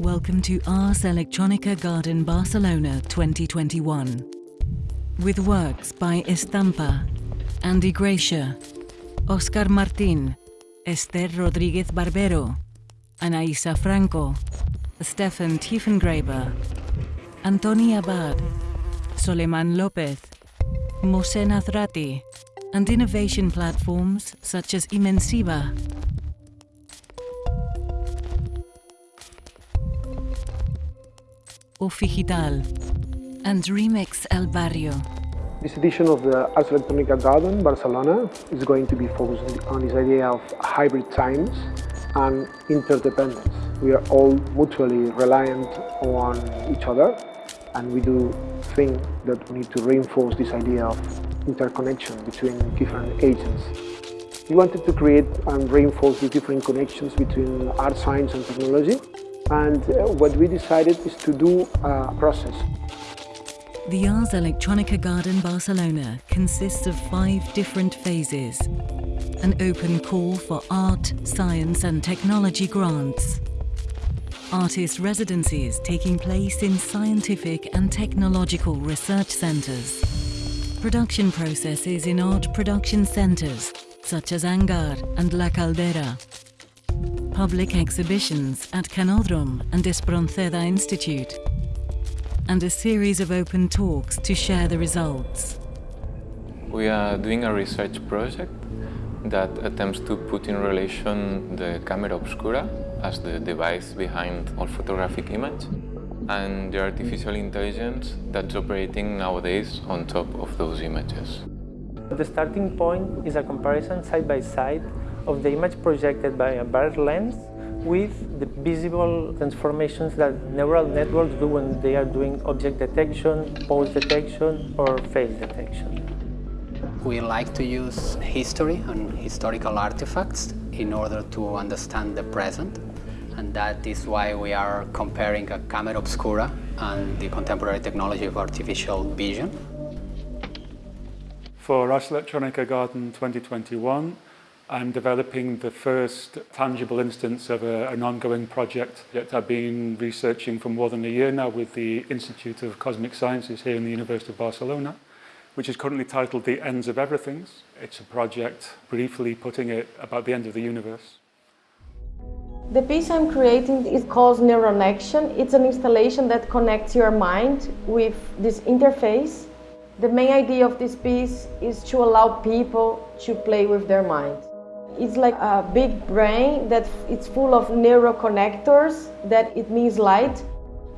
Welcome to Ars Electronica Garden Barcelona 2021. With works by Estampa, Andy Gracia, Oscar Martin, Esther Rodriguez Barbero, Anaisa Franco, Stefan Tiefengraber, Antoni Abad, Solimán Lopez, Mohsen Hazrati, and innovation platforms such as Imensiva. Ofigital and Remix El Barrio. This edition of the Ars Electronica Garden Barcelona is going to be focused on this idea of hybrid times and interdependence. We are all mutually reliant on each other and we do think that we need to reinforce this idea of interconnection between different agents. We wanted to create and reinforce the different connections between art, science and technology and uh, what we decided is to do a process. The Ars Electronica Garden Barcelona consists of five different phases. An open call for art, science and technology grants. Artist residencies taking place in scientific and technological research centres. Production processes in art production centres such as Hangar and La Caldera public exhibitions at Canódrom and Espronceda Institute, and a series of open talks to share the results. We are doing a research project that attempts to put in relation the camera obscura as the device behind all photographic image and the artificial intelligence that's operating nowadays on top of those images. The starting point is a comparison side by side of the image projected by a bird lens with the visible transformations that neural networks do when they are doing object detection, pose detection, or face detection. We like to use history and historical artifacts in order to understand the present and that is why we are comparing a camera obscura and the contemporary technology of artificial vision. For Ars Electronica Garden 2021, I'm developing the first tangible instance of a, an ongoing project that I've been researching for more than a year now with the Institute of Cosmic Sciences here in the University of Barcelona, which is currently titled The Ends of Everythings. It's a project, briefly putting it, about the end of the universe. The piece I'm creating is called Neuronection. It's an installation that connects your mind with this interface. The main idea of this piece is to allow people to play with their minds. It's like a big brain that it's full of neuroconnectors that it means light.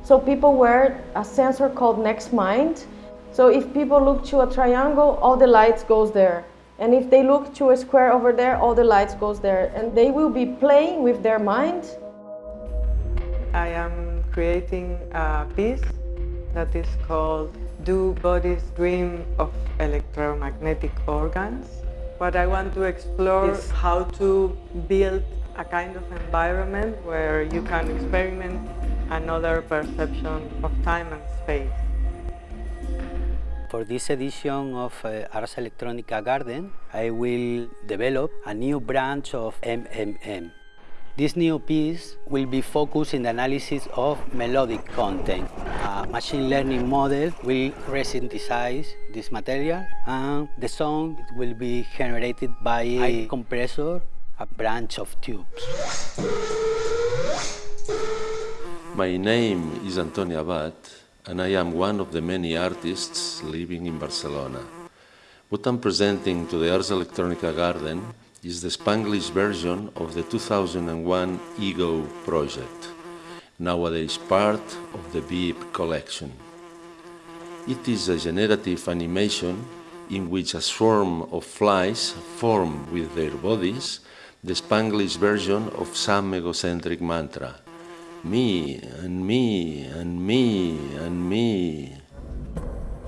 So people wear a sensor called NextMind. So if people look to a triangle, all the lights goes there. And if they look to a square over there, all the lights goes there. And they will be playing with their mind. I am creating a piece that is called Do Bodies Dream of Electromagnetic Organs? What I want to explore is how to build a kind of environment where you can experiment another perception of time and space. For this edition of uh, Ars Electronica Garden, I will develop a new branch of MMM. This new piece will be focused in the analysis of melodic content. A machine learning model will resynthesize this material and the sound will be generated by a compressor, a branch of tubes. My name is Antonio Abad and I am one of the many artists living in Barcelona. What I'm presenting to the Ars Electronica Garden is the Spanglish version of the 2001 EGO project, nowadays part of the Beep collection. It is a generative animation in which a swarm of flies form with their bodies the Spanglish version of some egocentric mantra. Me, and me, and me, and me.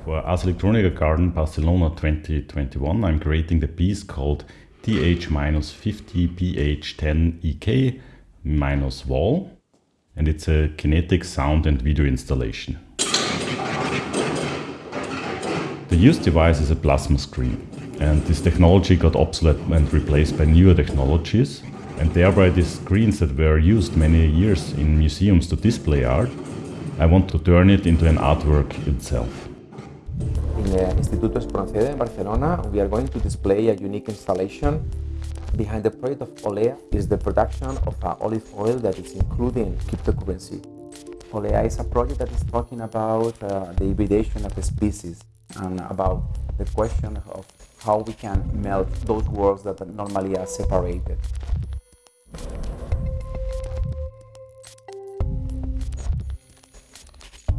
For Ars Electronica Garden Barcelona 2021, I'm creating the piece called TH-50PH10EK minus wall and it's a kinetic sound and video installation. The used device is a plasma screen and this technology got obsolete and replaced by newer technologies And thereby these screens that were used many years in museums to display art, I want to turn it into an artwork itself. In the Instituto Espronceda in Barcelona, we are going to display a unique installation. Behind the project of Olea is the production of uh, olive oil that is including cryptocurrency. Olea is a project that is talking about uh, the hybridation of the species and about the question of how we can melt those worlds that normally are separated.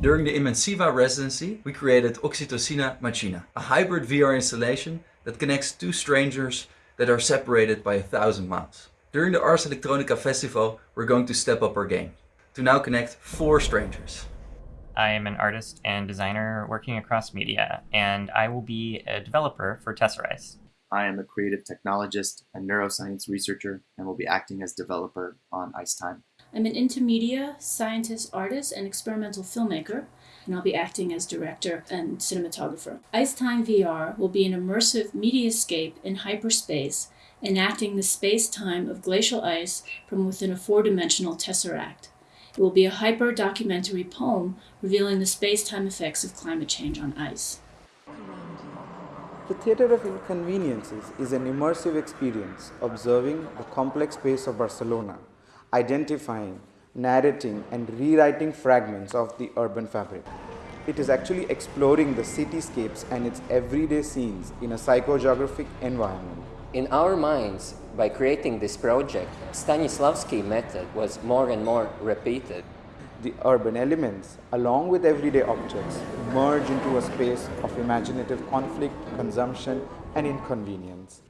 During the Imensiva residency, we created Oxytocina Machina, a hybrid VR installation that connects two strangers that are separated by a thousand miles. During the Ars Electronica Festival, we're going to step up our game to now connect four strangers. I am an artist and designer working across media, and I will be a developer for Tesserize. I am a creative technologist and neuroscience researcher and will be acting as developer on Ice Time. I'm an intermedia scientist, artist, and experimental filmmaker, and I'll be acting as director and cinematographer. Ice Time VR will be an immersive mediascape in hyperspace, enacting the space-time of glacial ice from within a four-dimensional tesseract. It will be a hyper-documentary poem revealing the space-time effects of climate change on ice. The Theatre of Inconveniences is an immersive experience observing the complex space of Barcelona, identifying, narrating and rewriting fragments of the urban fabric. It is actually exploring the cityscapes and its everyday scenes in a psychogeographic environment. In our minds, by creating this project, Stanislavski method was more and more repeated. The urban elements, along with everyday objects, merge into a space of imaginative conflict, consumption and inconvenience.